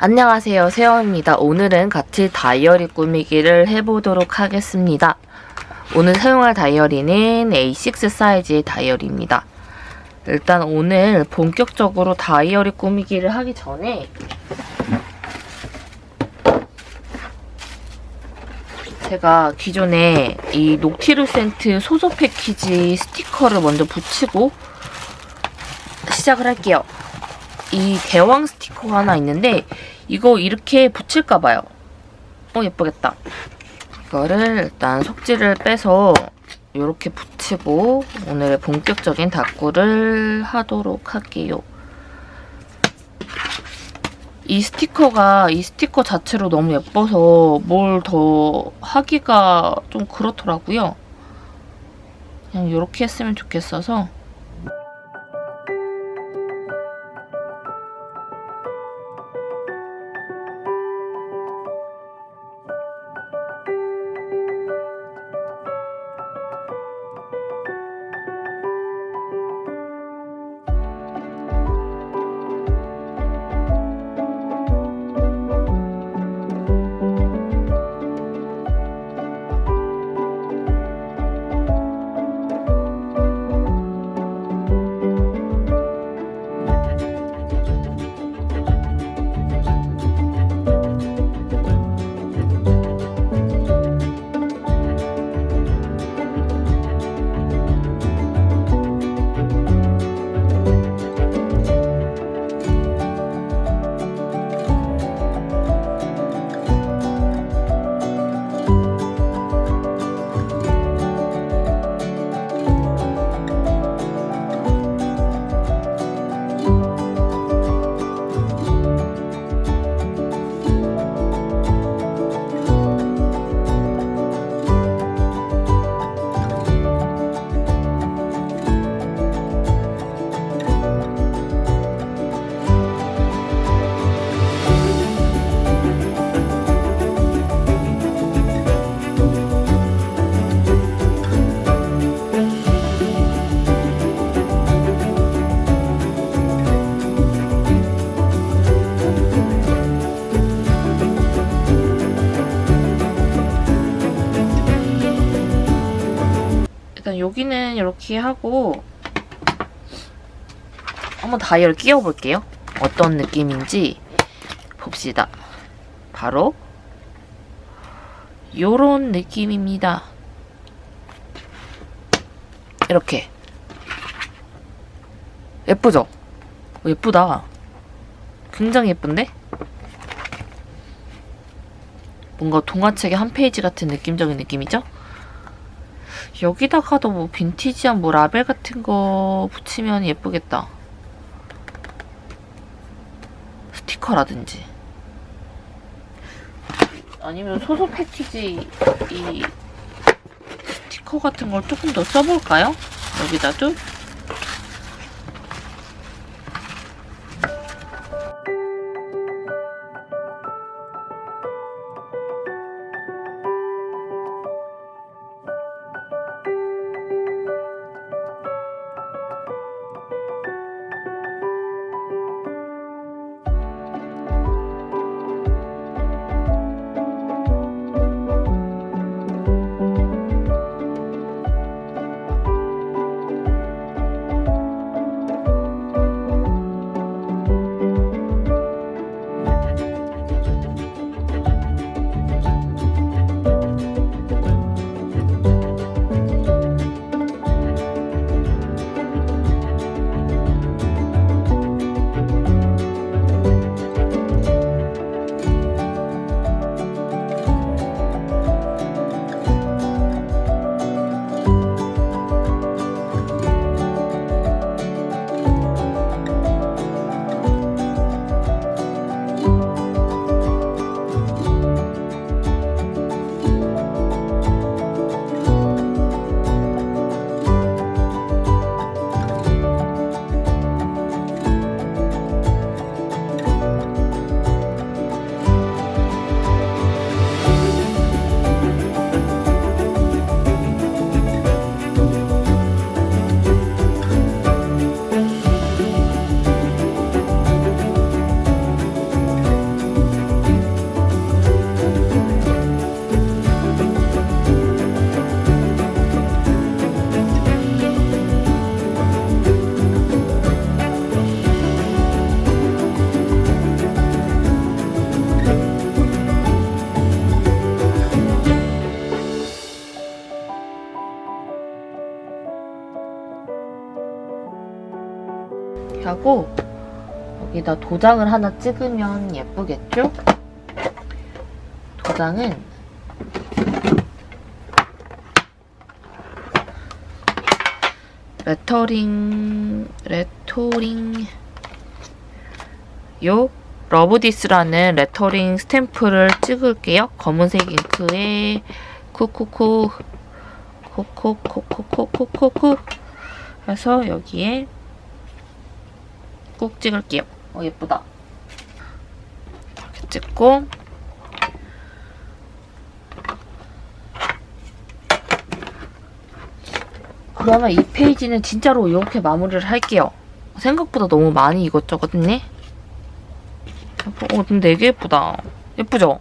안녕하세요 세영입니다. 오늘은 같이 다이어리 꾸미기를 해보도록 하겠습니다. 오늘 사용할 다이어리는 A6 사이즈의 다이어리입니다. 일단 오늘 본격적으로 다이어리 꾸미기를 하기 전에 제가 기존에 이 녹티루 센트 소소 패키지 스티커를 먼저 붙이고 시작을 할게요. 이 대왕 스티커가 하나 있는데 이거 이렇게 붙일까 봐요. 어 예쁘겠다. 이거를 일단 속지를 빼서 이렇게 붙이고 오늘의 본격적인 다꾸를 하도록 할게요. 이 스티커가 이 스티커 자체로 너무 예뻐서 뭘 더 하기가 좀 그렇더라고요. 그냥 이렇게 했으면 좋겠어서 일단 여기는 이렇게 하고 한번 다이얼 끼워볼게요. 어떤 느낌인지 봅시다. 바로 요런 느낌입니다. 이렇게 예쁘죠? 어, 예쁘다. 굉장히 예쁜데? 뭔가 동화책의 한 페이지 같은 느낌적인 느낌이죠? 여기다가도 뭐 빈티지한 뭐 라벨 같은 거 붙이면 예쁘겠다. 스티커라든지. 아니면 소소 패키지 이 스티커 같은 걸 조금 더 써볼까요? 여기다 도? 하고 여기다 도장을 하나 찍으면 예쁘겠죠? 도장은 레터링 레터링 요 러브디스라는 레터링 스탬프를 찍을게요. 검은색 잉크에 쿠쿠쿠 코코코코코코코코 해서 여기에 꾹 찍을게요. 어 예쁘다. 이렇게 찍고 그러면 이 페이지는 진짜로 이렇게 마무리를 할게요. 생각보다 너무 많이 이것저것 했네. 어, 근데 되게 예쁘다. 예쁘죠?